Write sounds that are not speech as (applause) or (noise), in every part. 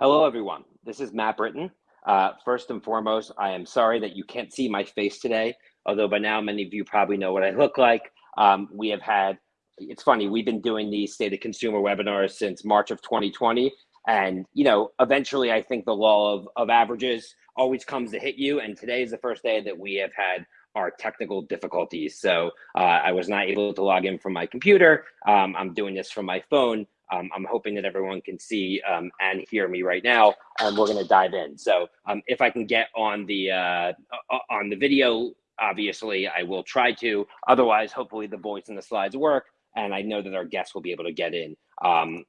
Hello, everyone. This is Matt Britton. Uh, first and foremost, I am sorry that you can't see my face today, although by now many of you probably know what I look like. Um, we have had, it's funny, we've been doing these state of consumer webinars since March of 2020. And, you know, eventually I think the law of, of averages always comes to hit you. And today is the first day that we have had our technical difficulties. So uh, I was not able to log in from my computer. Um, I'm doing this from my phone. Um, I'm hoping that everyone can see um, and hear me right now. And we're going to dive in. So um, if I can get on the uh, on the video, obviously I will try to. Otherwise, hopefully the voice and the slides work. And I know that our guests will be able to get in um,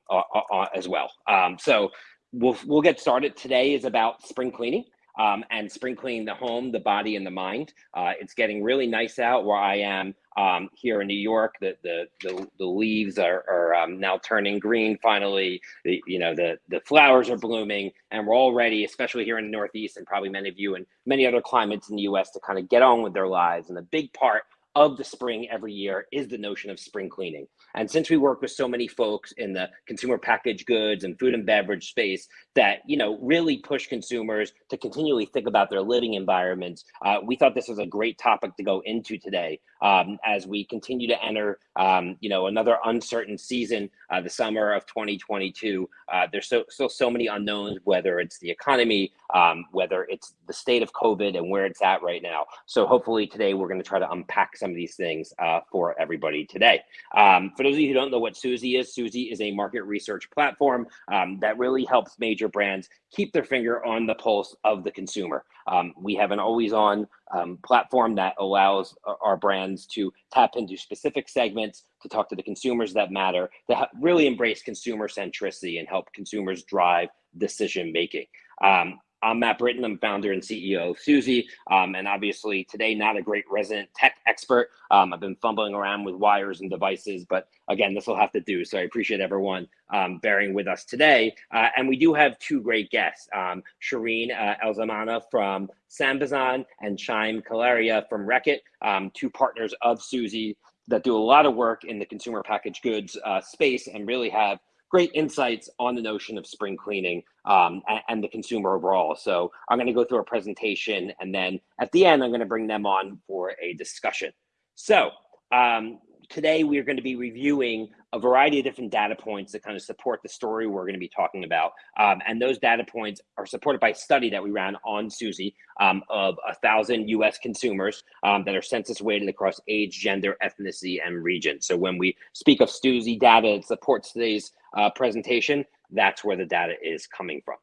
as well. Um, so we'll we'll get started. Today is about spring cleaning um, and spring cleaning the home, the body, and the mind. Uh, it's getting really nice out where I am um, here in New York. The the the, the leaves are, are um, now turning green. Finally, the, you know the the flowers are blooming, and we're all ready, especially here in the Northeast, and probably many of you and many other climates in the U.S. to kind of get on with their lives. And the big part of the spring every year is the notion of spring cleaning. And since we work with so many folks in the consumer packaged goods and food and beverage space that, you know, really push consumers to continually think about their living environments, uh, we thought this was a great topic to go into today um, as we continue to enter, um, you know, another uncertain season, uh, the summer of 2022. Uh, there's so, still so many unknowns, whether it's the economy, um, whether it's the state of COVID and where it's at right now. So hopefully today we're going to try to unpack some of these things uh, for everybody today. Um, for those of you who don't know what Suzy is, Suzy is a market research platform um, that really helps major brands keep their finger on the pulse of the consumer. Um, we have an always on um, platform that allows our brands to tap into specific segments to talk to the consumers that matter, to really embrace consumer centricity and help consumers drive decision making. Um, I'm Matt Britton. I'm founder and CEO of Suzy. Um, and obviously, today, not a great resident tech expert. Um, I've been fumbling around with wires and devices, but again, this will have to do. So I appreciate everyone um, bearing with us today. Uh, and we do have two great guests um, Shireen uh, Elzamana from Sambazon and Shyam Kalaria from Reckitt, um, two partners of Suzy that do a lot of work in the consumer packaged goods uh, space and really have great insights on the notion of spring cleaning um, and, and, the consumer overall. So I'm going to go through a presentation and then at the end, I'm going to bring them on for a discussion. So um, today we are going to be reviewing a variety of different data points that kind of support the story we're going to be talking about. Um, and those data points are supported by a study that we ran on Suzy um, of a thousand US consumers um, that are census weighted across age, gender, ethnicity, and region. So when we speak of Suzy data that supports today's uh, presentation, that's where the data is coming from.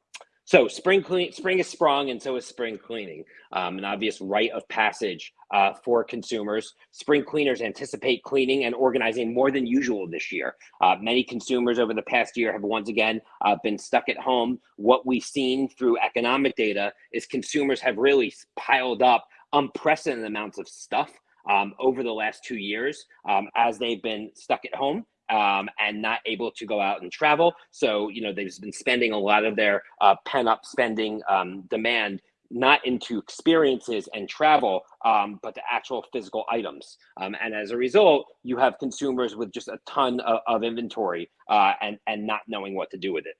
So spring clean, spring is sprung, and so is spring cleaning, um, an obvious rite of passage uh, for consumers. Spring cleaners anticipate cleaning and organizing more than usual this year. Uh, many consumers over the past year have once again uh, been stuck at home. What we've seen through economic data is consumers have really piled up unprecedented amounts of stuff um, over the last two years um, as they've been stuck at home um, and not able to go out and travel. So, you know, they've been spending a lot of their uh, pent up spending um, demand not into experiences and travel, um, but the actual physical items. Um, and as a result, you have consumers with just a ton of, of inventory uh, and, and not knowing what to do with it.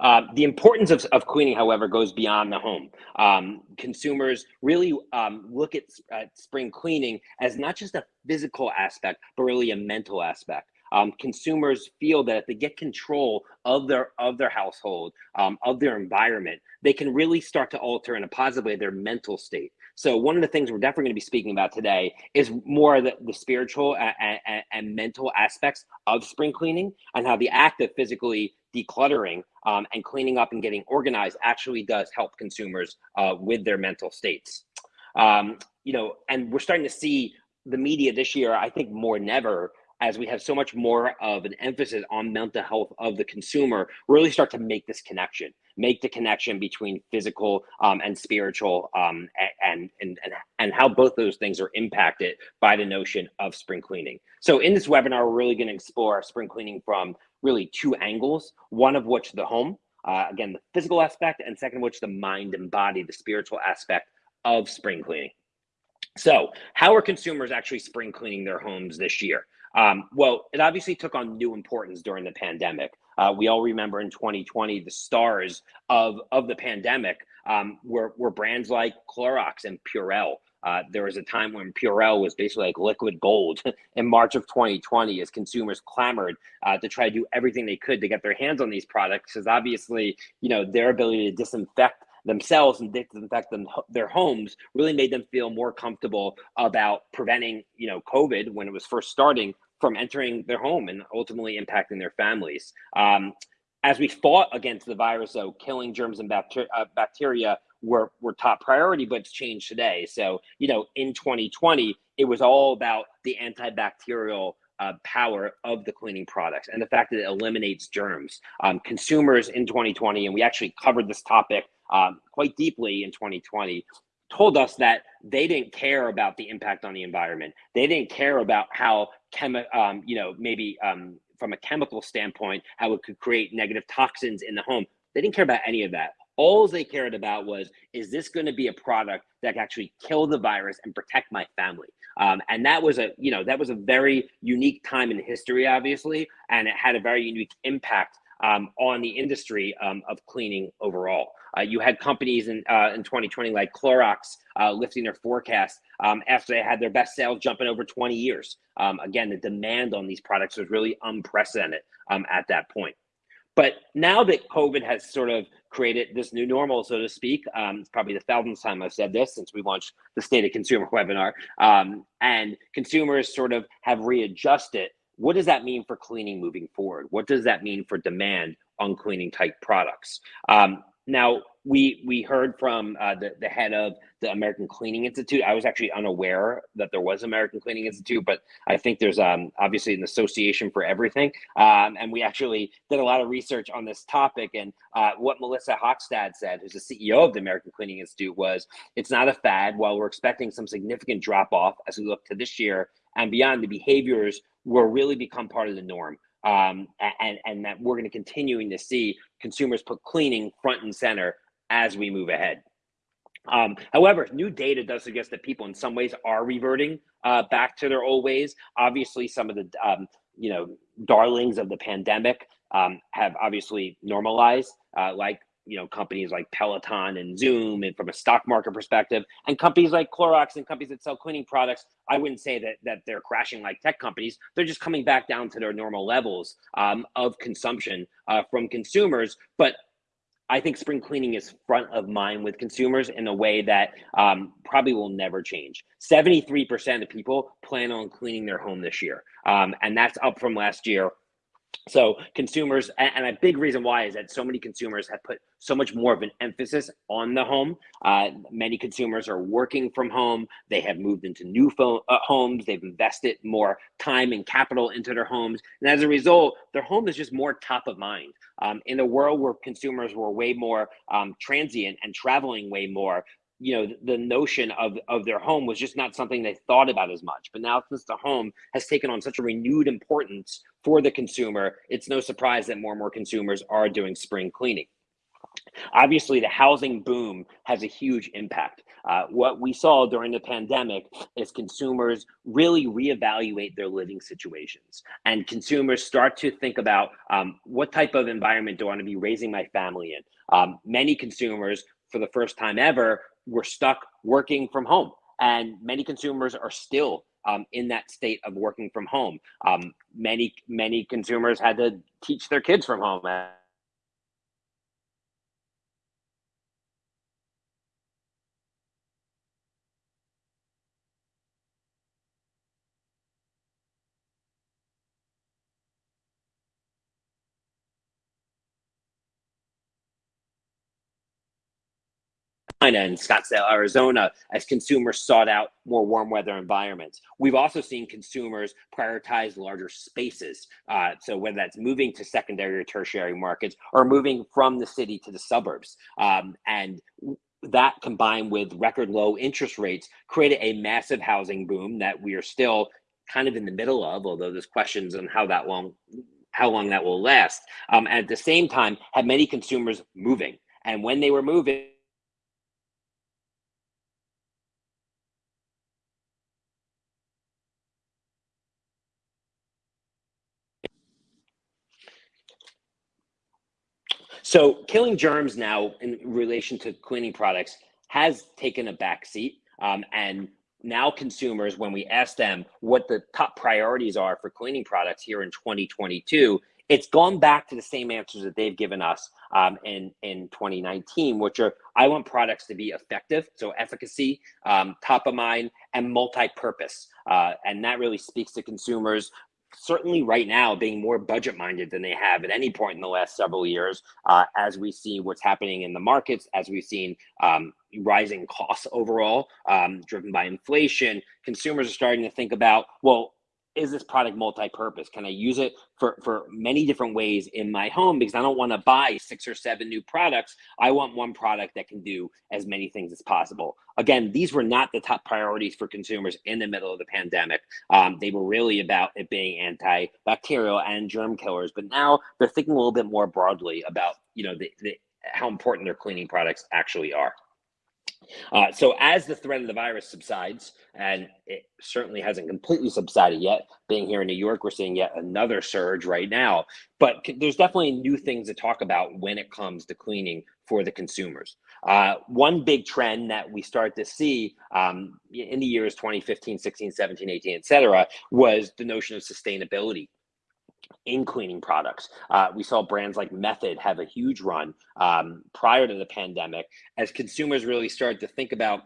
Uh, the importance of, of cleaning, however, goes beyond the home. Um, consumers really um, look at, at, spring cleaning as not just a physical aspect, but really a mental aspect. Um, consumers feel that if they get control of their of their household, um, of their environment, they can really start to alter in a positive way their mental state. So one of the things we're definitely going to be speaking about today is more the, the spiritual and, and, and mental aspects of spring cleaning and how the act of physically decluttering um, and cleaning up and getting organized actually does help consumers uh, with their mental states. Um, you know, and we're starting to see the media this year, I think more than ever, as we have so much more of an emphasis on mental health of the consumer, really start to make this connection, make the connection between physical um, and spiritual, um, and, and and and how both those things are impacted by the notion of spring cleaning. So in this webinar, we're really going to explore spring cleaning from really two angles, one of which the home, uh, again, the physical aspect, and second, which the mind and body, the spiritual aspect of spring cleaning. So, how are consumers actually spring cleaning their homes this year? Um, well, it obviously took on new importance during the pandemic. Uh, we all remember in 2020 the stars of of the pandemic um, were were brands like Clorox and Purell. Uh, there was a time when Purell was basically like liquid gold (laughs) in March of 2020 as consumers clamored uh, to try to do everything they could to get their hands on these products because obviously, you know, their ability to disinfect themselves and disinfect them their homes really made them feel more comfortable about preventing, you know, COVID when it was first starting from entering their home and ultimately impacting their families. Um, as we fought against the virus, though, killing germs and bacteria, uh, bacteria were, were top priority, but it's changed today. So, you know, in 2020, it was all about the antibacterial uh, power of the cleaning products and the fact that it eliminates germs. Um, consumers in 2020, and we actually covered this topic um, quite deeply in 2020, told us that they didn't care about the impact on the environment. They didn't care about how chemi- um, you know, maybe um, from a chemical standpoint, how it could create negative toxins in the home. They didn't care about any of that. All they cared about was, is this going to be a product that can actually kill the virus and protect my family? Um, and that was a, you know, that was a very unique time in history, obviously, and it had a very unique impact um, on the industry um, of cleaning overall. Uh, you had companies in uh, in 2020 like Clorox uh, lifting their forecast um, after they had their best sales jumping over 20 years. Um, again, the demand on these products was really unprecedented um, at that point. But now that COVID has sort of created this new normal, so to speak, um, it's probably the thousandth time I've said this since we launched the State of Consumer webinar, and consumers sort of have readjusted. What does that mean for cleaning moving forward? What does that mean for demand on cleaning type products? Um, now, we we heard from uh, the the head of the American Cleaning Institute. I was actually unaware that there was American Cleaning Institute, but I think there's um, obviously an association for everything. Um, and we actually did a lot of research on this topic. And uh, what Melissa Hockstad said, who's the CEO of the American Cleaning Institute, was it's not a fad. While we're expecting some significant drop off as we look to this year and beyond, the behaviors will really become part of the norm um, and and that we're going to continuing to see consumers put cleaning front and center as we move ahead. Um, however, new data does suggest that people in some ways are reverting uh, back to their old ways. Obviously, some of the um, you know darlings of the pandemic um, have obviously normalized, uh, like you know companies like Peloton and Zoom, and from a stock market perspective, and companies like Clorox and companies that sell cleaning products. I wouldn't say that that they're crashing like tech companies. They're just coming back down to their normal levels um, of consumption uh, from consumers. But I think spring cleaning is front of mind with consumers in a way that um, probably will never change. 73% of people plan on cleaning their home this year. Um, and that's up from last year so consumers, and a big reason why is that so many consumers have put so much more of an emphasis on the home. Uh, many consumers are working from home. They have moved into new phone, uh, homes. They've invested more time and capital into their homes, and as a result, their home is just more top of mind. Um, in a world where consumers were way more um, transient and traveling way more, you know the notion of of their home was just not something they thought about as much. But now since the home has taken on such a renewed importance for the consumer it's no surprise that more and more consumers are doing spring cleaning. Obviously the housing boom has a huge impact. Uh, what we saw during the pandemic is consumers really reevaluate their living situations. And consumers start to think about um, what type of environment do i want to be raising my family in? Um, many consumers for the first time ever we're stuck working from home. And many consumers are still um, in that state of working from home. Um, many, many consumers had to teach their kids from home. In Scottsdale, Arizona, as consumers sought out more warm weather environments. We've also seen consumers prioritize larger spaces. Uh, so whether that's moving to secondary or tertiary markets or moving from the city to the suburbs. Um, and that combined with record low interest rates created a massive housing boom that we are still kind of in the middle of, although there's questions on how that long how long that will last. Um, and at the same time, had many consumers moving. And when they were moving, So killing germs now in relation to cleaning products has taken a back seat. Um, and now consumers, when we ask them what the top priorities are for cleaning products here in 2022, it's gone back to the same answers that they've given us um, in in 2019, which are I want products to be effective, so efficacy, um, top of mind, and multi-purpose, uh, and that really speaks to consumers certainly right now being more budget minded than they have at any point in the last several years uh, as we see what's happening in the markets as we've seen um, rising costs overall um, driven by inflation. Consumers are starting to think about well is this product multi-purpose? Can I use it for, for many different ways in my home? Because I don't want to buy six or seven new products. I want one product that can do as many things as possible. Again, these were not the top priorities for consumers in the middle of the pandemic. Um, they were really about it being antibacterial and germ killers. But now they're thinking a little bit more broadly about you know the, the how important their cleaning products actually are. Uh, so as the threat of the virus subsides, and it certainly hasn't completely subsided yet, being here in New York, we're seeing yet another surge right now. But there's definitely new things to talk about when it comes to cleaning for the consumers. Uh, one big trend that we start to see um, in the years 2015, 16, 17, 18, et cetera, was the notion of sustainability in cleaning products. Uh, we saw brands like Method have a huge run um, prior to the pandemic as consumers really started to think about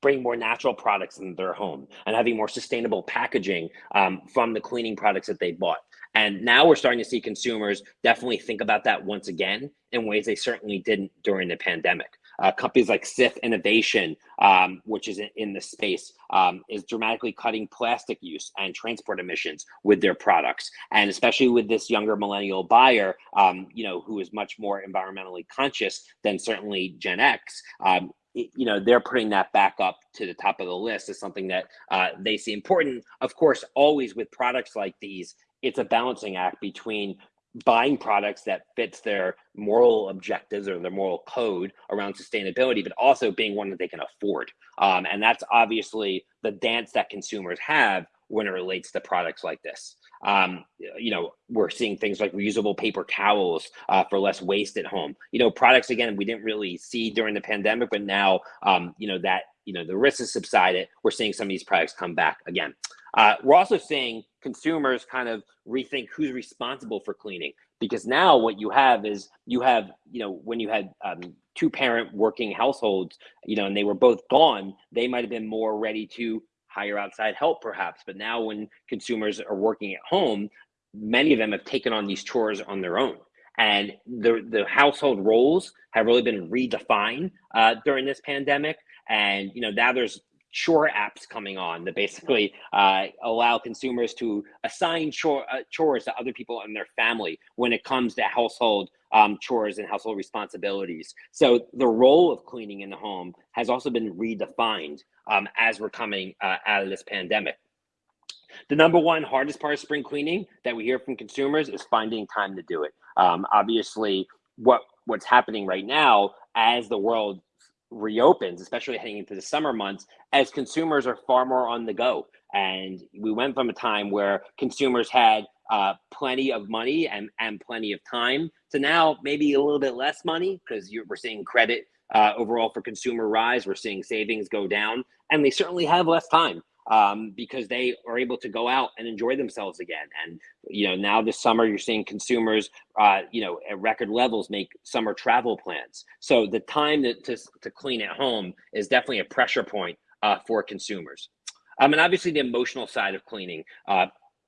bringing more natural products into their home and having more sustainable packaging um, from the cleaning products that they bought. And now we're starting to see consumers definitely think about that once again in ways they certainly didn't during the pandemic. Uh, companies like Cif Innovation, um, which is in the space, um, is dramatically cutting plastic use and transport emissions with their products. And especially with this younger millennial buyer, um, you know, who is much more environmentally conscious than certainly Gen X, um, you know they're putting that back up to the top of the list as something that uh, they see important of course always with products like these it's a balancing act between buying products that fits their moral objectives or their moral code around sustainability, but also being one that they can afford. Um, and that's obviously the dance that consumers have when it relates to products like this. Um, you know, we're seeing things like reusable paper towels uh, for less waste at home. You know, products again we didn't really see during the pandemic, but now um, you know that you know the risk has subsided. We're seeing some of these products come back again. Uh, we're also seeing consumers kind of rethink who's responsible for cleaning. Because now what you have is you have you know when you had um, two parent working households you know and they were both gone they might have been more ready to hire outside help perhaps. But now when consumers are working at home many of them have taken on these chores on their own. And the the household roles have really been redefined uh, during this pandemic. And you know now there's chore apps coming on that basically uh, allow consumers to assign chore, uh, chores to other people in their family when it comes to household um, chores and household responsibilities. So the role of cleaning in the home has also been redefined um, as we're coming uh, out of this pandemic. The number one hardest part of spring cleaning that we hear from consumers is finding time to do it. Um, obviously, what what's happening right now as the world reopens, especially heading into the summer months, as consumers are far more on the go. And we went from a time where consumers had uh, plenty of money and, and plenty of time to now maybe a little bit less money because we're seeing credit uh, overall for consumer rise. We're seeing savings go down, and they certainly have less time um, because they are able to go out and enjoy themselves again. And you know, now this summer you're seeing consumers, uh, you know, at record levels make summer travel plans. So the time to to, to clean at home is definitely a pressure point uh, for consumers. Um, and obviously the emotional side of cleaning. Uh,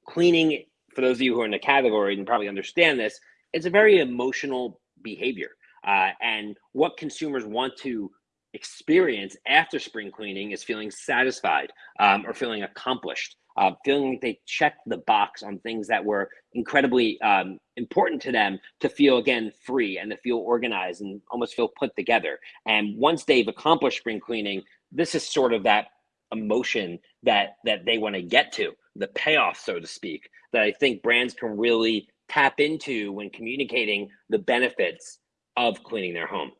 cleaning, for those of you who are in the category and probably understand this, it's a very emotional behavior. Uh, and what consumers want to experience after spring cleaning is feeling satisfied um, or feeling accomplished, uh, feeling like they checked the box on things that were incredibly um, important to them to feel again free and to feel organized and almost feel put together. And once they've accomplished spring cleaning, this is sort of that emotion that that they want to get to, the payoff, so to speak, that I think brands can really tap into when communicating the benefits of cleaning their home.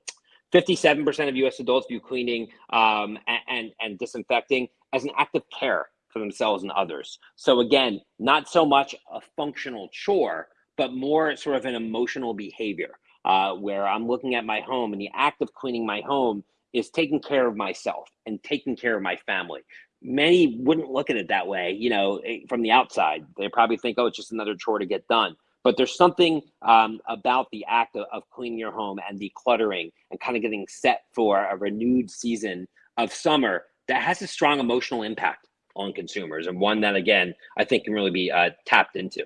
57% of US adults view cleaning um, and, and, disinfecting as an act of care for themselves and others. So, again, not so much a functional chore, but more sort of an emotional behavior. uh, where I'm looking at my home and the act of cleaning my home is taking care of myself and taking care of my family. Many wouldn't look at it that way, you know, eh, from the outside. They probably think, oh, it's just another chore to get done. But there's something um, about the act of, of cleaning your home and decluttering and kind of getting set for a renewed season of summer that has a strong emotional impact on consumers and one that, again, I think can really be uh, tapped into.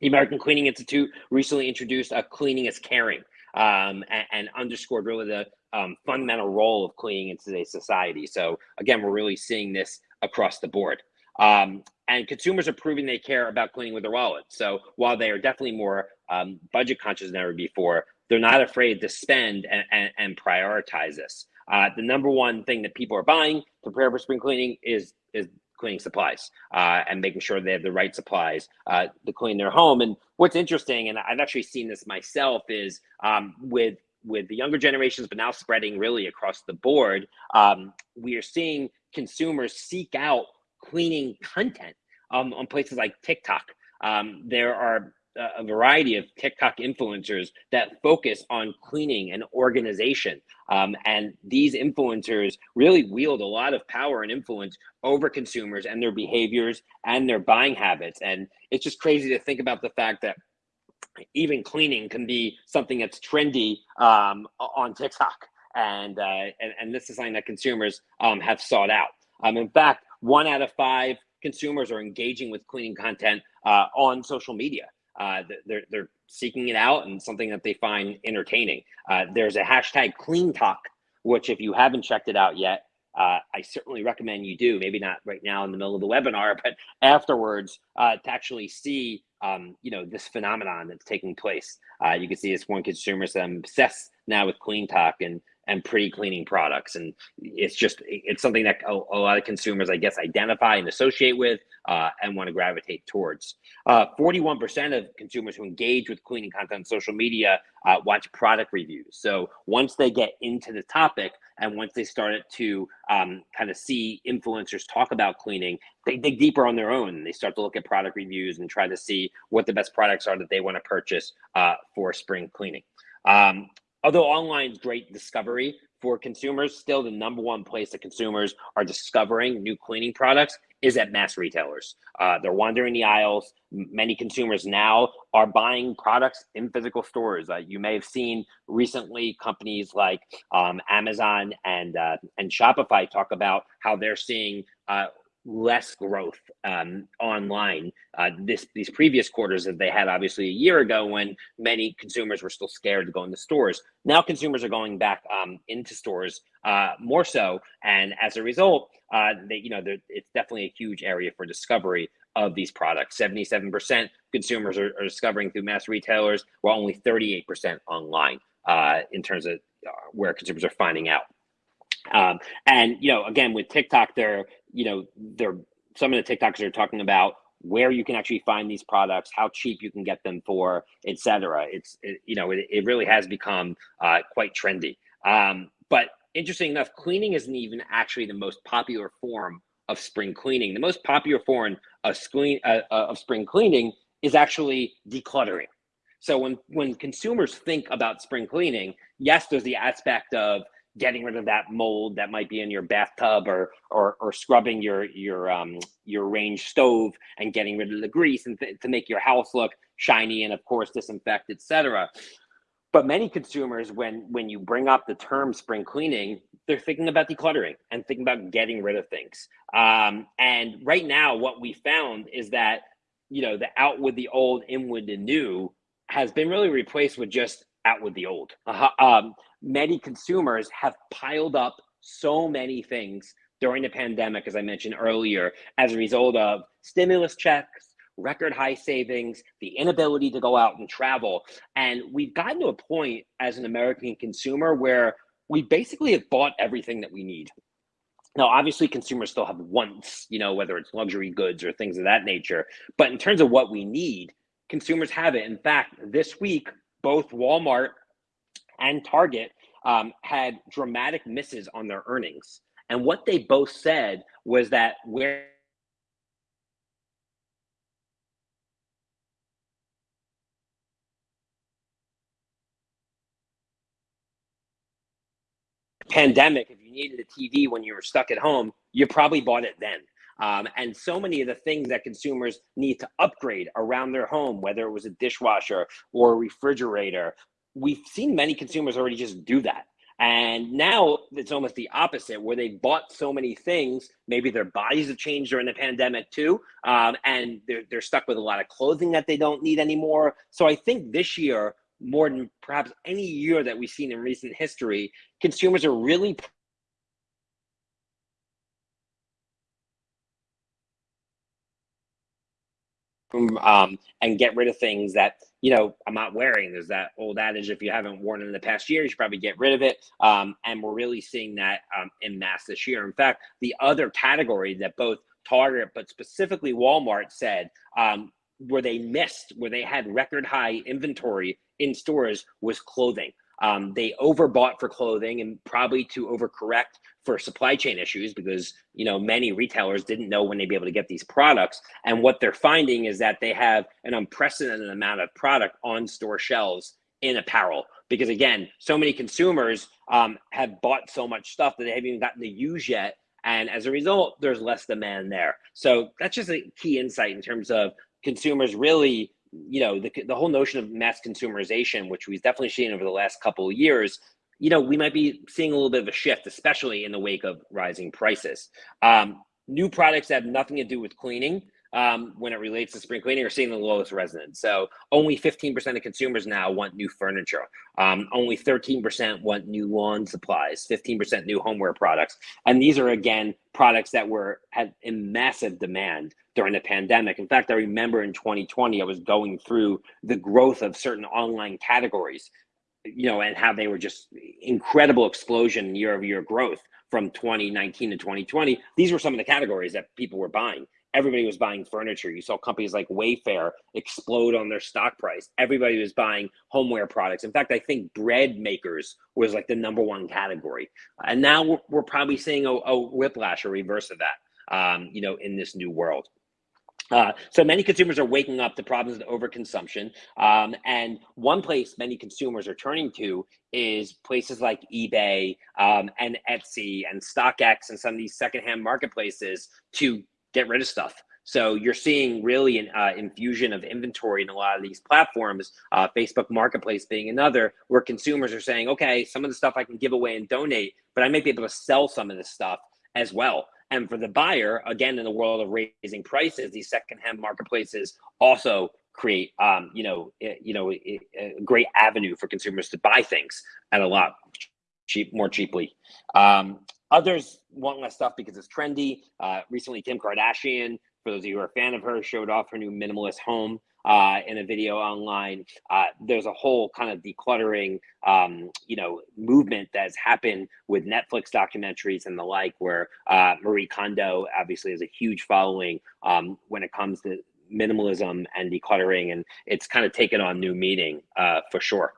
The American Cleaning Institute recently introduced a cleaning is caring um, and, and, underscored really the um, fundamental role of cleaning in today's society. So again, we're really seeing this across the board. Um, and consumers are proving they care about cleaning with their wallet. So while they are definitely more um, budget conscious than ever before, they're not afraid to spend and, and, and prioritize this. Uh, the number one thing that people are buying to prepare for spring cleaning is is cleaning supplies uh, and making sure they have the right supplies uh, to clean their home. And what's interesting, and I've actually seen this myself, is um, with with the younger generations, but now spreading really across the board, um, we are seeing consumers seek out cleaning content um, on places like TikTok. Um, there are a variety of TikTok influencers that focus on cleaning and organization. Um, and these influencers really wield a lot of power and influence over consumers and their behaviors and their buying habits. And it's just crazy to think about the fact that even cleaning can be something that's trendy um, on TikTok. And, uh, and, and this is something that consumers um, have sought out. Um, in fact, one out of five consumers are engaging with cleaning content uh, on social media. Uh, they're, they're seeking it out and something that they find entertaining. Uh, there's a hashtag CleanTok, which if you haven't checked it out yet, uh, I certainly recommend you do. Maybe not right now in the middle of the webinar, but afterwards uh, to actually see, um, you know, this phenomenon that's taking place. Uh, you can see this one consumer I'm obsessed now with CleanTok and and pretty cleaning products. And it's just it's something that a, a, lot of consumers i guess identify and associate with uh, and want to gravitate towards. 41% uh, of consumers who engage with cleaning content on social media uh, watch product reviews. So once they get into the topic and once they started to um, kind of see influencers talk about cleaning they dig deeper on their own. They start to look at product reviews and try to see what the best products are that they want to purchase uh, for spring cleaning. Um, although online is great discovery for consumers, still the number one place that consumers are discovering new cleaning products is at mass retailers. Uh, they're wandering the aisles. Many consumers now are buying products in physical stores. Uh, you may have seen recently companies like um, Amazon and uh, and Shopify talk about how they're seeing uh, less growth um, online uh, this these previous quarters that they had obviously a year ago when many consumers were still scared to go into stores. Now consumers are going back um, into stores uh, more so and as a result uh, they you know it's definitely a huge area for discovery of these products. 77% consumers are, are discovering through mass retailers while only 38% online uh, in terms of uh, where consumers are finding out. Um, and you know, again, with TikTok, they're you know, they're some of the TikToks are talking about where you can actually find these products, how cheap you can get them for, etc. It's it, you know, it, it really has become uh, quite trendy. Um, but interesting enough, cleaning isn't even actually the most popular form of spring cleaning. The most popular form of spring uh, uh, of spring cleaning is actually decluttering. So when when consumers think about spring cleaning, yes, there's the aspect of getting rid of that mold that might be in your bathtub or or, or scrubbing your your um your range stove and getting rid of the grease and th- to make your house look shiny and of course disinfect etc but many consumers when when you bring up the term spring cleaning they're thinking about decluttering and thinking about getting rid of things. Um, and right now what we found is that you know the out with the old in with the new has been really replaced with just out with the old. Uh, um, many consumers have piled up so many things during the pandemic, as I mentioned earlier, as a result of stimulus checks, record high savings, the inability to go out and travel. And we've gotten to a point as an American consumer where we basically have bought everything that we need. Now, obviously, consumers still have wants, you know, whether it's luxury goods or things of that nature. But in terms of what we need, consumers have it. In fact, this week, both Walmart and Target um, had dramatic misses on their earnings. And what they both said was that where pandemic, if you needed a TV when you were stuck at home, you probably bought it then. Um, and so many of the things that consumers need to upgrade around their home, whether it was a dishwasher or a refrigerator, we've seen many consumers already just do that. And now it's almost the opposite, where they bought so many things. Maybe their bodies have changed during the pandemic too, um, and they're they're stuck with a lot of clothing that they don't need anymore. So I think this year, more than perhaps any year that we've seen in recent history, consumers are really um, and get rid of things that you know I'm not wearing. There's that old adage: if you haven't worn it in the past year, you should probably get rid of it. Um, and we're really seeing that um, in mass this year. In fact, the other category that both Target but specifically Walmart said um, where they missed, where they had record high inventory in stores, was clothing. Um, they overbought for clothing and probably to overcorrect for supply chain issues because you know many retailers didn't know when they'd be able to get these products. And what they're finding is that they have an unprecedented amount of product on store shelves in apparel because again, so many consumers um, have bought so much stuff that they haven't even gotten to use yet. And as a result, there's less demand there. So that's just a key insight in terms of consumers really you know the, the whole notion of mass consumerization which we've definitely seen over the last couple of years you know we might be seeing a little bit of a shift especially in the wake of rising prices um, new products that have nothing to do with cleaning um, when it relates to spring cleaning are seeing the lowest resonance. So only 15% of consumers now want new furniture. Um, only 13% want new lawn supplies, 15% new homeware products. And these are, again, products that were had in massive demand during the pandemic. In fact, I remember in 2020, I was going through the growth of certain online categories, you know, and how they were just incredible explosion year over year growth from 2019 to 2020. These were some of the categories that people were buying everybody was buying furniture. You saw companies like Wayfair explode on their stock price. Everybody was buying homeware products. In fact, I think bread makers was like the number one category. And now we're, we're probably seeing a, a, whiplash, or reverse of that, um, you know, in this new world. Uh, so many consumers are waking up to problems of overconsumption. Um, and one place many consumers are turning to is places like eBay um, and Etsy and StockX and some of these secondhand marketplaces to get rid of stuff. So you're seeing really an uh, infusion of inventory in a lot of these platforms, uh, Facebook Marketplace being another, where consumers are saying, okay, some of the stuff I can give away and donate, but I might be able to sell some of this stuff as well. And for the buyer, again, in the world of raising prices, these secondhand marketplaces also create, um, you know, you know, a great avenue for consumers to buy things at a lot cheap, more cheaply. Um, Others want less stuff because it's trendy. Uh, recently, Kim Kardashian, for those of you who are a fan of her, showed off her new minimalist home uh, in a video online. Uh, there's a whole kind of decluttering, um, you know, movement that's happened with Netflix documentaries and the like, where uh, Marie Kondo obviously has a huge following um, when it comes to minimalism and decluttering, and it's kind of taken on new meaning uh, for sure.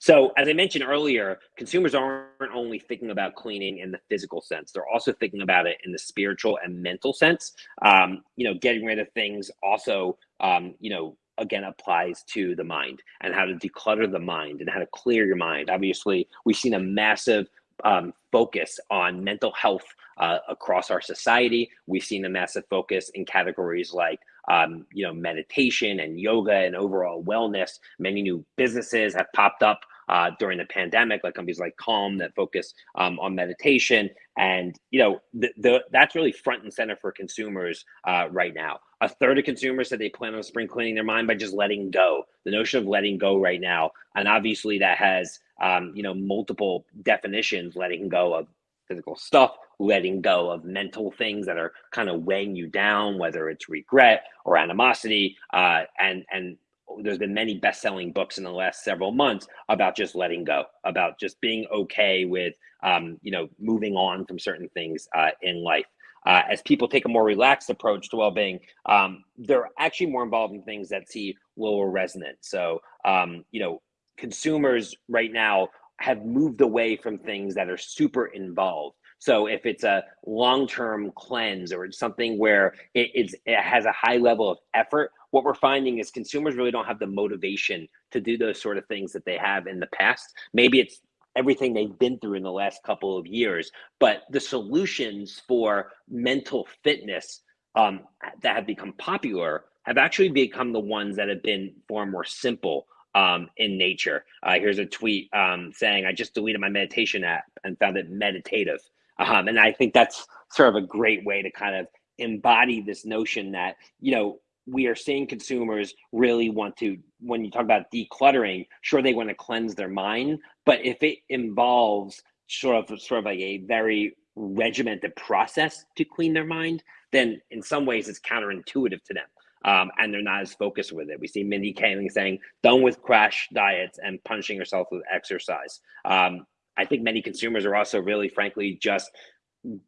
So, as I mentioned earlier, consumers aren't only thinking about cleaning in the physical sense; they're also thinking about it in the spiritual and mental sense. Um, you know, getting rid of things also, um, you know, again applies to the mind and how to declutter the mind and how to clear your mind. Obviously, we've seen a massive um, focus on mental health uh, across our society. We've seen a massive focus in categories like um, you know, meditation and yoga and overall wellness. Many new businesses have popped up uh, during the pandemic, like companies like Calm that focus um, on meditation. And, you know, the, the, that's really front and center for consumers uh, right now. A third of consumers said they plan on spring cleaning their mind by just letting go. The notion of letting go right now. And obviously that has, um, you know, multiple definitions, letting go of physical stuff, letting go of mental things that are kind of weighing you down, whether it's regret or animosity. Uh, and and there's been many best-selling books in the last several months about just letting go, about just being okay with um, you know moving on from certain things uh, in life. Uh, as people take a more relaxed approach to well-being, um, they're actually more involved in things that see lower resonance. So, um, you know, consumers right now have moved away from things that are super involved. So if it's a long-term cleanse or something where it, it's, it has a high level of effort, what we're finding is consumers really don't have the motivation to do those sort of things that they have in the past. Maybe it's everything they've been through in the last couple of years. But the solutions for mental fitness um, that have become popular have actually become the ones that have been far more simple um, in nature. Uh, here's a tweet um, saying, I just deleted my meditation app and found it meditative. Um, and I think that's sort of a great way to kind of embody this notion that, you know, we are seeing consumers really want to when you talk about decluttering sure they want to cleanse their mind but if it involves sort of sort of like a very regimented process to clean their mind then in some ways it's counterintuitive to them um, and they're not as focused with it. We see Mindy Kaling saying, done with crash diets and punishing yourself with exercise. Um, I think many consumers are also really, frankly, just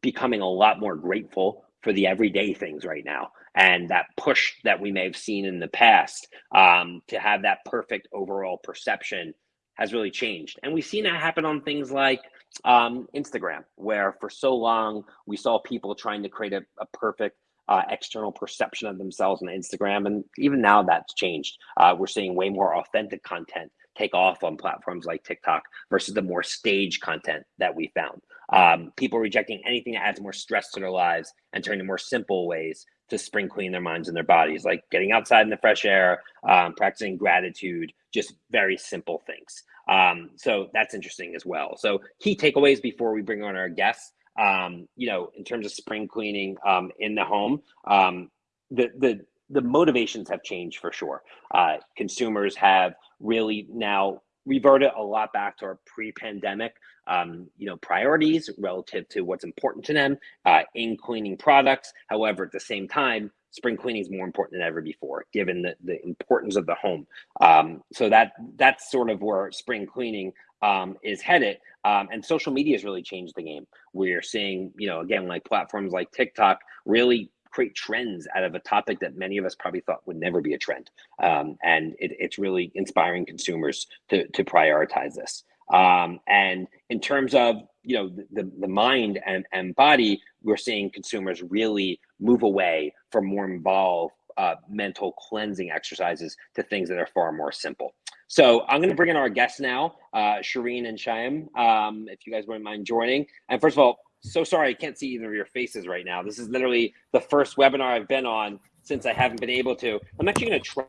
becoming a lot more grateful for the everyday things right now and that push that we may have seen in the past um, to have that perfect overall perception has really changed. And we've seen that happen on things like um, instagram where for so long we saw people trying to create a, a perfect uh, external perception of themselves on instagram and even now that's changed. Uh, we're seeing way more authentic content take off on platforms like tiktok versus the more stage content that we found. Um, people rejecting anything that adds more stress to their lives and turning to more simple ways to spring clean their minds and their bodies, like getting outside in the fresh air, um, practicing gratitude, just very simple things. Um, so that's interesting as well. So key takeaways before we bring on our guests. Um, you know, in terms of spring cleaning um, in the home, um, the the the motivations have changed for sure. Uh, consumers have really now reverted a lot back to our pre-pandemic um, you know priorities relative to what's important to them uh, in cleaning products. However at the same time spring cleaning is more important than ever before given the, the importance of the home. Um, so that that's sort of where spring cleaning um, is headed. Um, and social media has really changed the game. We're seeing you know again like platforms like tiktok really create trends out of a topic that many of us probably thought would never be a trend. Um, and it, it's really inspiring consumers to, to prioritize this. Um, and in terms of you know the, the mind and, and body, we're seeing consumers really move away from more involved uh, mental cleansing exercises to things that are far more simple. So I'm going to bring in our guests now, uh, Shireen and Shyam, um, if you guys wouldn't mind joining. And first of all, so sorry I can't see either of your faces right now. This is literally the first webinar I've been on since I haven't been able to. I'm actually going to try.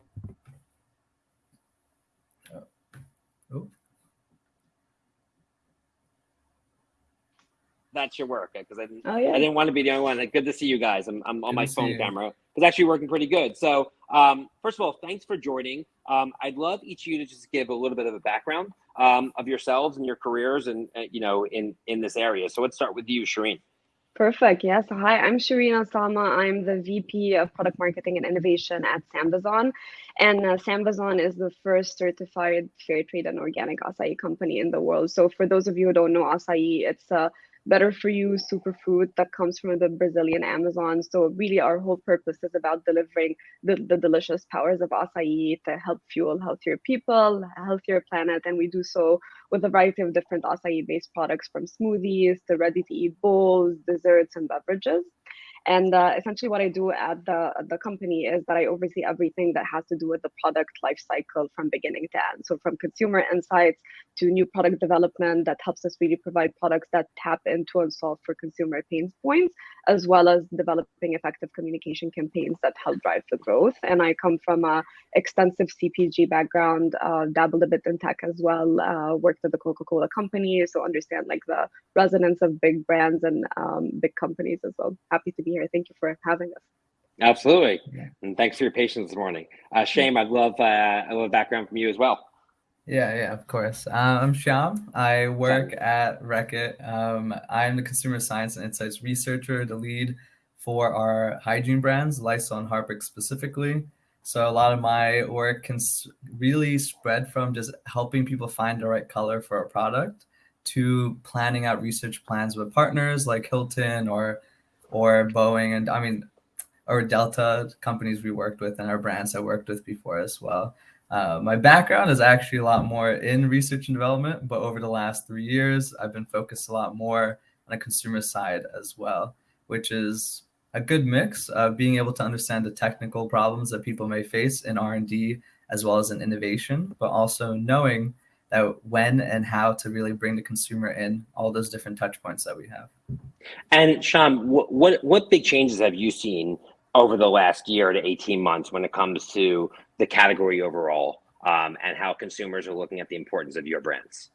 Oh. That should work because I didn't. Oh, yeah. I didn't want to be the only one. Like, Good to see you guys. I'm, I'm on my phone camera. It's actually working pretty good. So, um, first of all, thanks for joining. Um, I'd love each of you to just give a little bit of a background um, of yourselves and your careers and uh, you know in in this area. So let's start with you, Shireen. Perfect. Yes. Hi, I'm Shireen Osama. I'm the VP of Product Marketing and Innovation at Sambazon. And uh, Sambazon is the first certified fair trade and organic acai company in the world. So for those of you who don't know acai, it's a better for you superfood that comes from the Brazilian Amazon. So really our whole purpose is about delivering the, the delicious powers of acai to help fuel healthier people, healthier planet. And we do so with a variety of different acai based products from smoothies to ready to eat bowls, desserts, and beverages. And uh, essentially, what I do at the the company is that I oversee everything that has to do with the product lifecycle from beginning to end. So from consumer insights to new product development that helps us really provide products that tap into and solve for consumer pain points, as well as developing effective communication campaigns that help drive the growth. And I come from a extensive CPG background, uh, dabbled a bit in tech as well, uh, worked at the Coca-Cola company, so understand like the resonance of big brands and um, big companies as well. Happy to be here. Thank you for having us. Absolutely, and thanks for your patience this morning. Uh, Shyam, I'd love uh, I love a background from you as well. Yeah, yeah, of course. Um, I'm Shyam. I work at Reckitt. Um, I'm the consumer science and insights researcher, the lead for our hygiene brands, Lysol and Harpic specifically. So a lot of my work can really spread from just helping people find the right color for a product to planning out research plans with partners like Hilton or or Boeing and I mean or Delta companies we worked with and our brands I worked with before as well. Uh, my background is actually a lot more in research and development, but over the last three years, I've been focused a lot more on the consumer side as well, which is a good mix of being able to understand the technical problems that people may face in R&D as well as in innovation, but also knowing that when and how to really bring the consumer in all those different touch points that we have. And Sean, what, what, what big changes have you seen over the last year to 18 months when it comes to the category overall um, and how consumers are looking at the importance of your brands?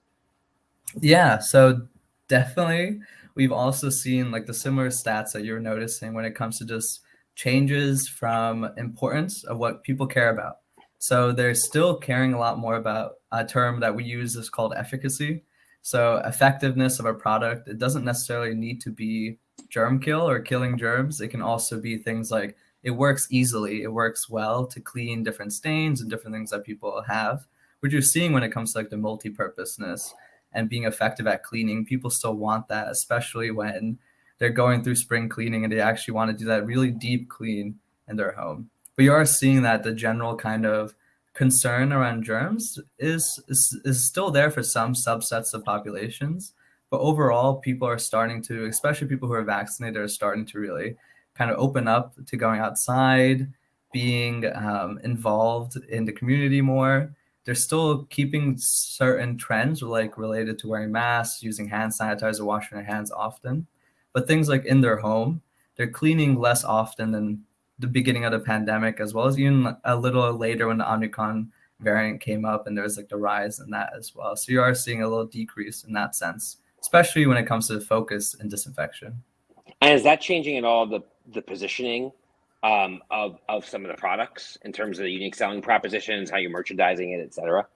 Yeah, so definitely we've also seen like the similar stats that you're noticing when it comes to just changes from importance of what people care about. So they're still caring a lot more about a term that we use is called efficacy. So effectiveness of a product, it doesn't necessarily need to be germ kill or killing germs. It can also be things like it works easily, it works well to clean different stains and different things that people have, which you're seeing when it comes to like the multi-purposeness and being effective at cleaning. People still want that, especially when they're going through spring cleaning and they actually want to do that really deep clean in their home. But you are seeing that the general kind of concern around germs is, is, is still there for some subsets of populations. But overall, people are starting to, especially people who are vaccinated, are starting to really kind of open up to going outside, being um, involved in the community more. They're still keeping certain trends like related to wearing masks, using hand sanitizer, washing their hands often. But things like in their home, they're cleaning less often than the beginning of the pandemic, as well as even a little later when the Omicron variant came up and there was like the rise in that as well. So you are seeing a little decrease in that sense, especially when it comes to focus and disinfection. And is that changing at all the the positioning um, of of some of the products in terms of the unique selling propositions, how you're merchandising it, et cetera?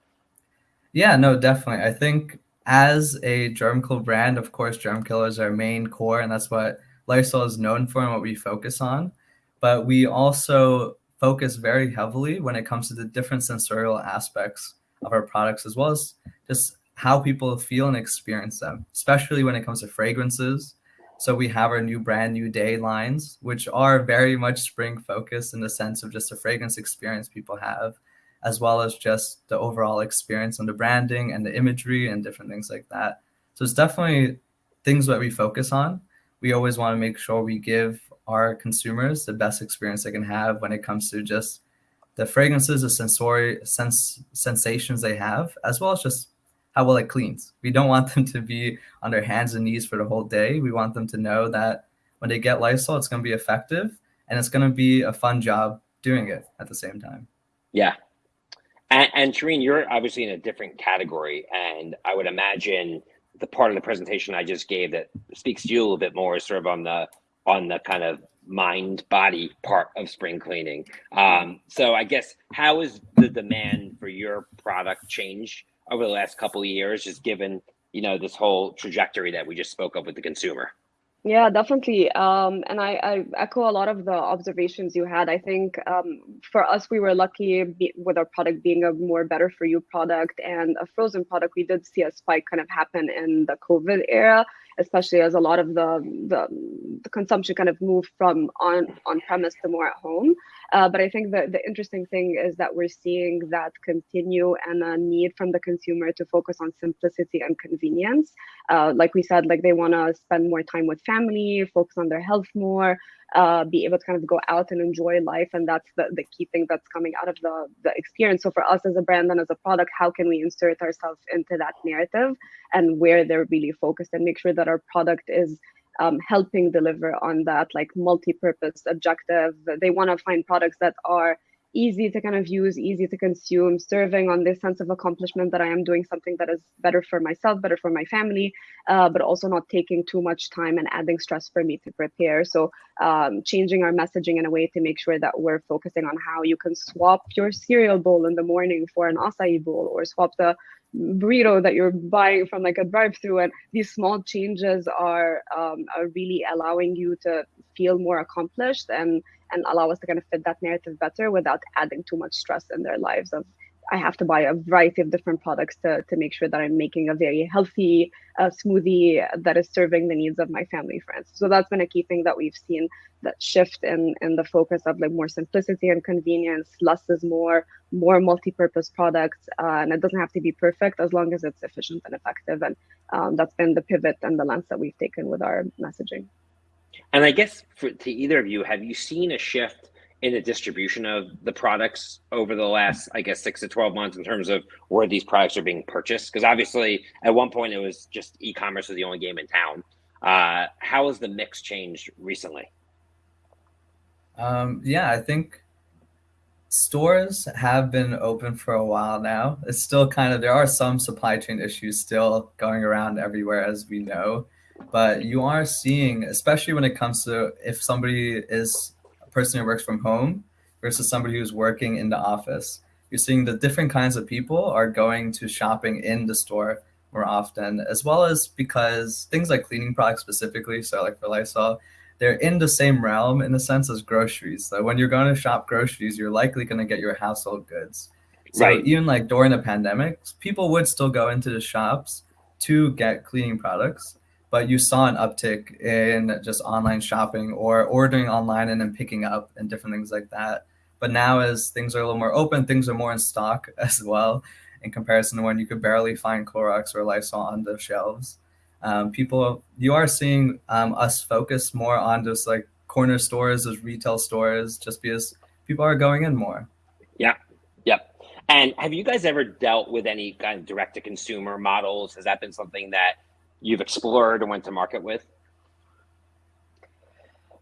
Yeah, no, definitely. I think as a germ kill brand, of course, germ kill is our main core, and that's what Lysol is known for and what we focus on. But we also focus very heavily when it comes to the different sensorial aspects of our products, as well as just how people feel and experience them, especially when it comes to fragrances. So we have our new brand new day lines, which are very much spring focused in the sense of just the fragrance experience people have as well as just the overall experience and the branding and the imagery and different things like that. So it's definitely things that we focus on. We always want to make sure we give our consumers the best experience they can have when it comes to just the fragrances, the sensory sense sensations they have, as well as just how well it cleans. We don't want them to be on their hands and knees for the whole day. We want them to know that when they get Lysol, it's going to be effective and it's going to be a fun job doing it at the same time. Yeah, and, and Shireen, you're obviously in a different category, and I would imagine the part of the presentation I just gave that speaks to you a little bit more is sort of on the on the kind of mind body part of spring cleaning. Um, so I guess how has the demand for your product changed over the last couple of years, just given you know this whole trajectory that we just spoke of with the consumer? Yeah, definitely. Um, and I, I, echo a lot of the observations you had. I think um, for us, we were lucky be, with our product being a more better for you product and a frozen product. We did see a spike kind of happen in the COVID era, especially as a lot of the, the, the consumption kind of moved from on on premise to more at home. Uh, but I think that the interesting thing is that we're seeing that continue and a need from the consumer to focus on simplicity and convenience. Uh, like we said, like they want to spend more time with family, focus on their health more, uh, be able to kind of go out and enjoy life. And that's the, the key thing that's coming out of the, the experience. So for us as a brand and as a product, how can we insert ourselves into that narrative and where they're really focused and make sure that our product is um, helping deliver on that like multi-purpose objective. They want to find products that are easy to kind of use, easy to consume, serving on this sense of accomplishment that I am doing something that is better for myself, better for my family, uh, but also not taking too much time and adding stress for me to prepare. So um, changing our messaging in a way to make sure that we're focusing on how you can swap your cereal bowl in the morning for an acai bowl or swap the burrito that you're buying from like a drive-through and these small changes are um, are really allowing you to feel more accomplished and and allow us to kind of fit that narrative better without adding too much stress in their lives of I have to buy a variety of different products to, to make sure that I'm making a very healthy uh, smoothie that is serving the needs of my family friends. So that's been a key thing that we've seen that shift in, in the focus of like more simplicity and convenience, less is more, more multi-purpose products. Uh, and it doesn't have to be perfect as long as it's efficient and effective. And um, that's been the pivot and the lens that we've taken with our messaging. And I guess for, to either of you, have you seen a shift in the distribution of the products over the last, I guess, six to 12 months in terms of where these products are being purchased? Because obviously, at one point, it was just e commerce was the only game in town. Uh, how has the mix changed recently? Um, yeah, I think stores have been open for a while now. It's still kind of, there are some supply chain issues still going around everywhere, as we know. But you are seeing, especially when it comes to if somebody is person who works from home versus somebody who's working in the office. You're seeing the different kinds of people are going to shopping in the store more often, as well as because things like cleaning products specifically, so like for Lysol, they're in the same realm in the sense as groceries. So when you're going to shop groceries, you're likely going to get your household goods. So right. even like during the pandemic, people would still go into the shops to get cleaning products but you saw an uptick in just online shopping or ordering online and then picking up and different things like that. But now, as things are a little more open, things are more in stock (laughs) as well, in comparison to when you could barely find Clorox or Lysol on the shelves. Um, people, you are seeing um, us focus more on just like corner stores, as retail stores, just because people are going in more. Yeah, yep. And have you guys ever dealt with any kind of direct to consumer models? Has that been something that you've explored and went to market with?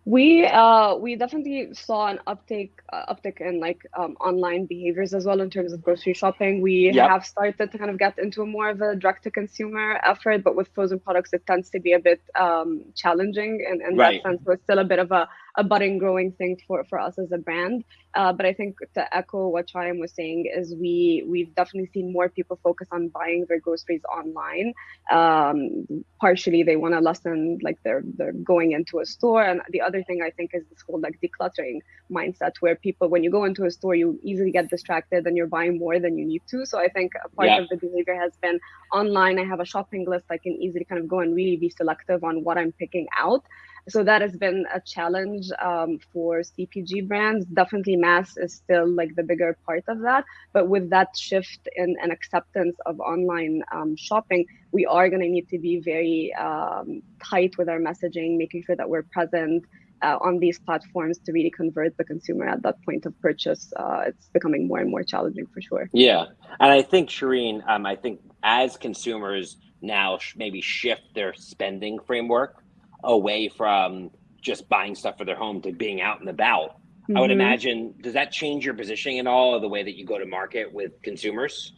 We uh, we definitely saw an uptake uh, uptick in like um, online behaviors as well in terms of grocery shopping. We yep. have started to kind of get into a more of a direct to consumer effort, but with frozen products, it tends to be a bit um, challenging in, in right. that sense. So it's still a bit of a a budding growing thing for, for us as a brand. Uh, but I think to echo what Shyam was saying is we we've definitely seen more people focus on buying their groceries online. Um, partially they want to lessen like they're they're going into a store, and the other thing I think is this whole like decluttering mindset where people when you go into a store you easily get distracted and you're buying more than you need to. So I think a part yeah. of the behavior has been online. I have a shopping list. I can easily kind of go and really be selective on what I'm picking out so that has been a challenge um, for CPG brands. Definitely mass is still like the bigger part of that. But with that shift in an acceptance of online um, shopping, we are going to need to be very um, tight with our messaging, making sure that we're present uh, on these platforms to really convert the consumer at that point of purchase. Uh, it's becoming more and more challenging for sure. Yeah. And I think, Shireen, um, I think as consumers now sh- maybe shift their spending framework, away from just buying stuff for their home to being out and about. Mm-hmm. I would mm-hmm. imagine, does that change your positioning at all, or the way that you go to market with consumers?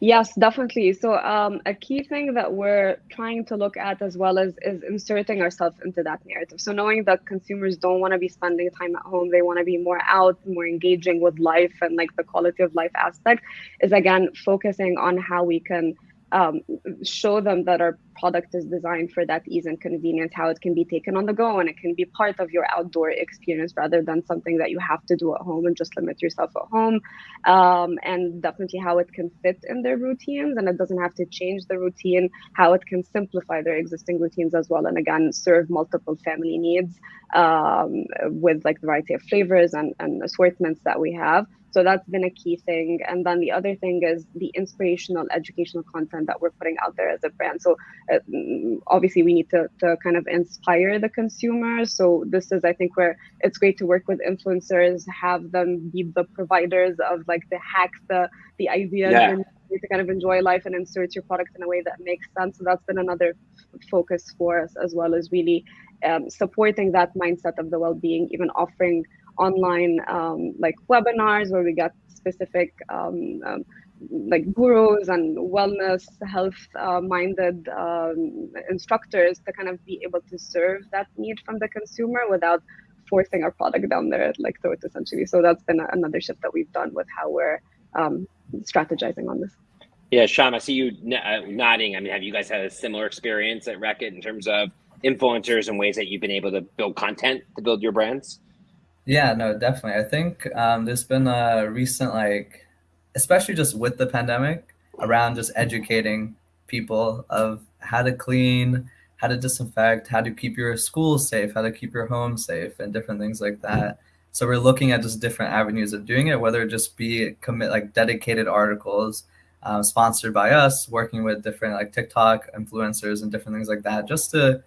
Yes, definitely. So um, a key thing that we're trying to look at as well is is inserting ourselves into that narrative. So knowing that consumers don't want to be spending time at home, they want to be more out, more engaging with life and like the quality of life aspect is again focusing on how we can um, show them that our product is designed for that ease and convenience, how it can be taken on the go and it can be part of your outdoor experience rather than something that you have to do at home and just limit yourself at home. Um, and definitely how it can fit in their routines and it doesn't have to change the routine, how it can simplify their existing routines as well. And again, serve multiple family needs um, with like the variety of flavors and, and assortments that we have. So that's been a key thing. And then the other thing is the inspirational educational content that we're putting out there as a brand. So uh, obviously we need to, to kind of inspire the consumers. So this is, I think, where it's great to work with influencers, have them be the providers of like the hacks, the the ideas yeah. and to kind of enjoy life and insert your product in a way that makes sense. So that's been another focus for us as well as really um, supporting that mindset of the well-being, even offering online um, like webinars where we got specific um, um, like gurus and wellness health uh, minded um, instructors to kind of be able to serve that need from the consumer without forcing our product down their like throat essentially. So that's been another shift that we've done with how we're um, strategizing on this. Yeah Shyam, I see you uh, nodding. I mean have you guys had a similar experience at Reckitt in terms of influencers and ways that you've been able to build content to build your brands yeah, no, definitely. I think um, there's been a recent, like, especially just with the pandemic, around just educating people of how to clean, how to disinfect, how to keep your school safe, how to keep your home safe, and different things like that. So we're looking at just different avenues of doing it, whether it just be commit like dedicated articles uh, sponsored by us, working with different like TikTok influencers and different things like that, just to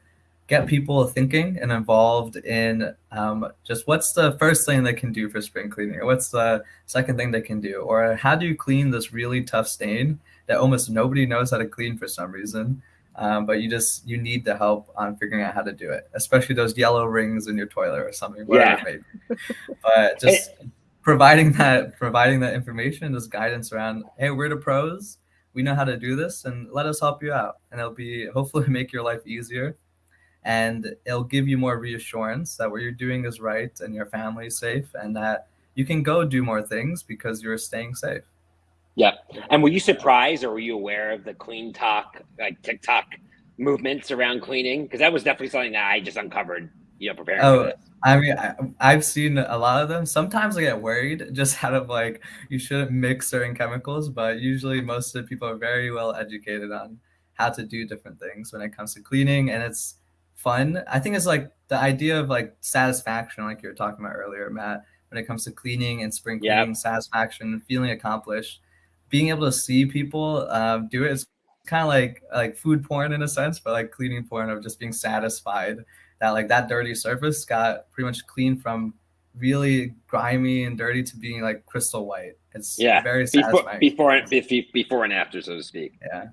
get people thinking and involved in um, just what's the first thing they can do for spring cleaning, or what's the second thing they can do, or how do you clean this really tough stain that almost nobody knows how to clean for some reason. Um, but you just you need the help on figuring out how to do it, especially those yellow rings in your toilet or something. Yeah. But just providing that providing that information, this guidance around, hey, we're the pros, we know how to do this, and let us help you out, and it'll be hopefully (laughs) make your life easier, and it'll give you more reassurance that what you're doing is right and your family is safe, and that you can go do more things because you're staying safe. Yeah. And were you surprised or were you aware of the CleanTok, like TikTok movements around cleaning? Because that was definitely something that I just uncovered, you know, preparing oh, for this. I mean, I, have seen a lot of them. Sometimes I get worried just (laughs) out of like, you shouldn't mix certain chemicals, but usually most of the people are very well educated on how to do different things when it comes to cleaning. And it's fun. I think it's like the idea of like satisfaction, like you were talking about earlier, Matt, when it comes to cleaning and spring cleaning, yep. satisfaction, feeling accomplished being able to see people um, do it is kind of like like food porn in a sense, but like cleaning porn of just being satisfied that like that dirty surface got pretty much clean from really grimy and dirty to being like crystal white. It's yeah, very satisfying. Before, before, before and after, so to speak. Yeah.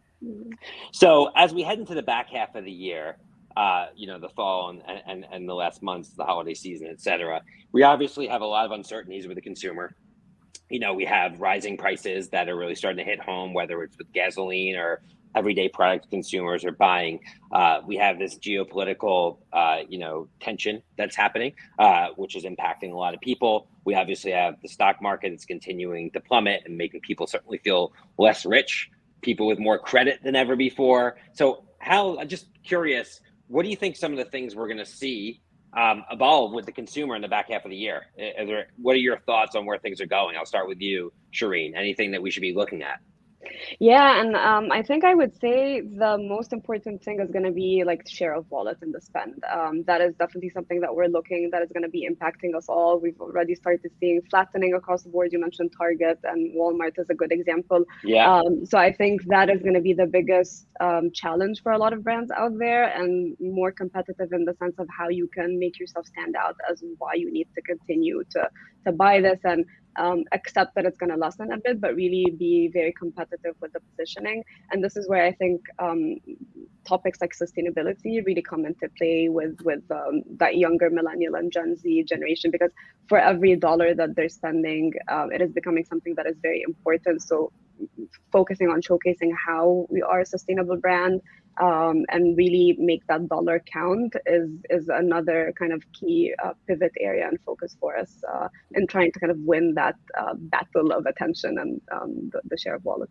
So as we head into the back half of the year, uh, you know, the fall and, and, and the last months, the holiday season, et cetera, we obviously have a lot of uncertainties with the consumer you know, we have rising prices that are really starting to hit home, whether it's with gasoline or everyday product consumers are buying. Uh, we have this geopolitical, uh, you know, tension that's happening, uh, which is impacting a lot of people. We obviously have the stock market that's continuing to plummet and making people certainly feel less rich, people with more credit than ever before. So, how? I'm just curious, what do you think some of the things we're going to see um, evolve with the consumer in the back half of the year? There, what are your thoughts on where things are going? I'll start with you, Shireen. Anything that we should be looking at? Yeah, and um, I think I would say the most important thing is going to be like share of wallet and the spend. Um, that is definitely something that we're looking that is going to be impacting us all. We've already started seeing flattening across the board. You mentioned Target and Walmart is a good example. Yeah. Um, so I think that is going to be the biggest um, challenge for a lot of brands out there, and more competitive in the sense of how you can make yourself stand out as why you need to continue to to buy this and um, accept that it's going to lessen a bit, but really be very competitive with the positioning. And this is where I think um, topics like sustainability really come into play with with um, that younger millennial and Gen Z generation, because for every dollar that they're spending, um, it is becoming something that is very important. So focusing on showcasing how we are a sustainable brand um, and really make that dollar count is is another kind of key uh, pivot area and focus for us uh, in trying to kind of win that uh, battle of attention and um, the, the, share of wallet.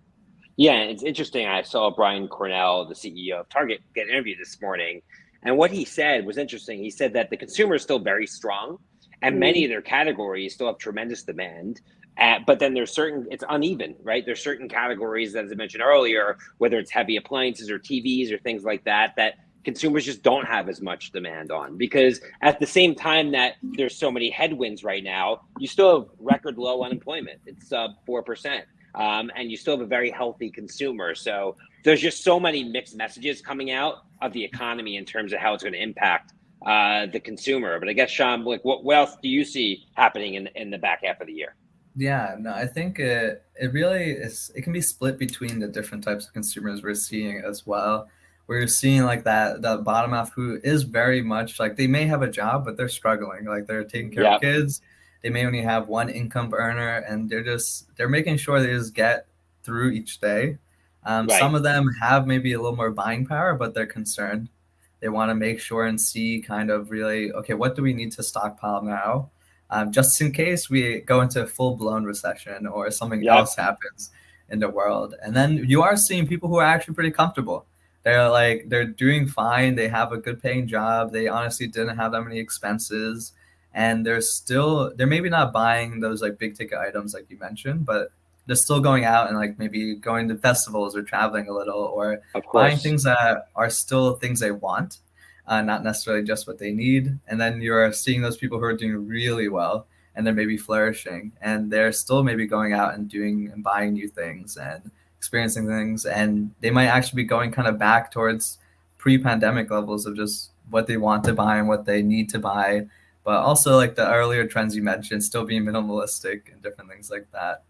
Yeah, it's interesting. I saw Brian Cornell, the CEO of Target, get interviewed this morning, and what he said was interesting. He said that the consumer is still very strong, and mm-hmm. many of their categories still have tremendous demand. Uh, but then there's certain it's uneven right? There's certain categories as i mentioned earlier whether it's heavy appliances or tvs or things like that that consumers just don't have as much demand on. Because at the same time that there's so many headwinds right now you still have record low unemployment. It's sub uh, 4% um, and you still have a very healthy consumer. So there's just so many mixed messages coming out of the economy in terms of how it's going to impact uh, the consumer. But i guess sean like what, what else do you see happening in, in the back half of the year yeah, no, I think it it really is. It can be split between the different types of consumers we're seeing as well. We're seeing like that that bottom half who is very much like they may have a job, but they're struggling. Like they're taking care yep. of kids. They may only have one income earner, and they're just they're making sure they just get through each day. Um, right. Some of them have maybe a little more buying power, but they're concerned. They want to make sure and see kind of really okay, what do we need to stockpile now? Um, just in case we go into a full blown recession or something yep. else happens in the world. And then you are seeing people who are actually pretty comfortable. They're like they're doing fine. They have a good paying job. They honestly didn't have that many expenses, and they're still they're maybe not buying those like big ticket items like you mentioned, but they're still going out and like maybe going to festivals or traveling a little or buying things that are still things they want uh, not necessarily just what they need. And then you're seeing those people who are doing really well and they're maybe flourishing and they're still maybe going out and doing and buying new things and experiencing things. And they might actually be going kind of back towards pre pandemic levels of just what they want to buy and what they need to buy, but also like the earlier trends you mentioned, still being minimalistic and different things like that.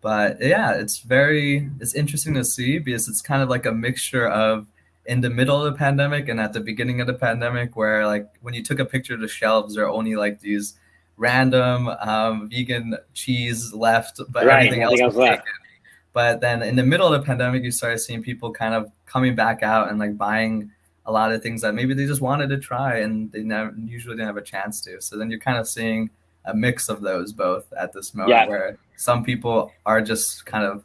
But yeah, it's very it's interesting to see because it's kind of like a mixture of in the middle of the pandemic and at the beginning of the pandemic where like when you took a picture of the shelves there are only like these random um, vegan cheese left but Right, everything else was left. taken. but then in the middle of the pandemic you started seeing people kind of coming back out and like buying a lot of things that maybe they just wanted to try and they never usually didn't have a chance to so then you're kind of seeing a mix of those both at this moment Yeah. where some people are just kind of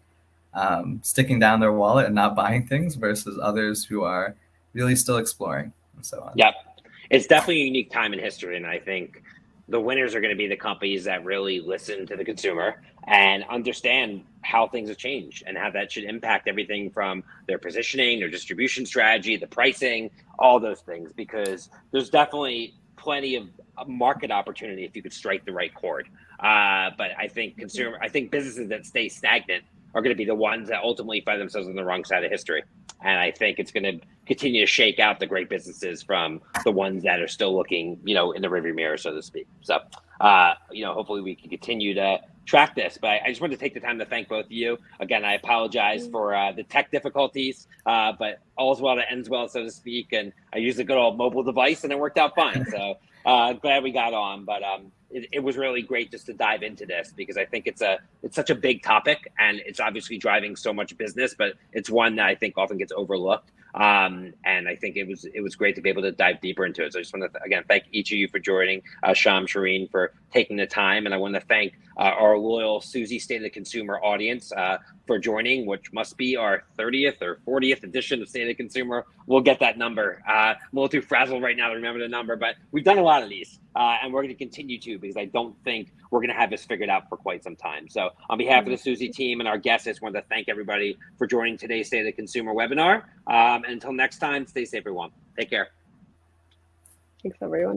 um, sticking down their wallet and not buying things versus others who are really still exploring and so on. Yeah. It's definitely a unique time in history, and I think the winners are going to be the companies that really listen to the consumer and understand how things have changed and how that should impact everything from their positioning, their distribution strategy, the pricing, all those things. Because there's definitely plenty of market opportunity if you could strike the right chord. Uh, but I think consumer, I think businesses that stay stagnant are going to be the ones that ultimately find themselves on the wrong side of history. And I think it's going to continue to shake out the great businesses from the ones that are still looking, you know, in the rearview mirror, so to speak. So, uh, you know, hopefully we can continue to track this. But I just wanted to take the time to thank both of you. Again, I apologize for uh, the tech difficulties, uh, but all's well that ends well, so to speak. And I used a good old mobile device, and it worked out fine. (laughs) So uh, glad we got on. But um, it, it was really great just to dive into this because I think it's a it's such a big topic, and it's obviously driving so much business, but it's one that I think often gets overlooked. Um, and I think it was it was great to be able to dive deeper into it. So I just want to again thank each of you for joining, uh, Shyam, Shireen for taking the time, and I want to thank uh, our loyal Suzy State of the Consumer audience uh, for joining, which must be our 30th or 40th edition of State of the Consumer. We'll get that number. Uh, I'm a little too frazzled right now to remember the number, but we've done a lot of these, uh, and we're going to continue to because I don't think we're going to have this figured out for quite some time. So, on behalf of the Suzy team and our guests, I just want to thank everybody for joining today's State of the Consumer webinar. Um, until next time, stay safe, everyone. Take care. Thanks, everyone.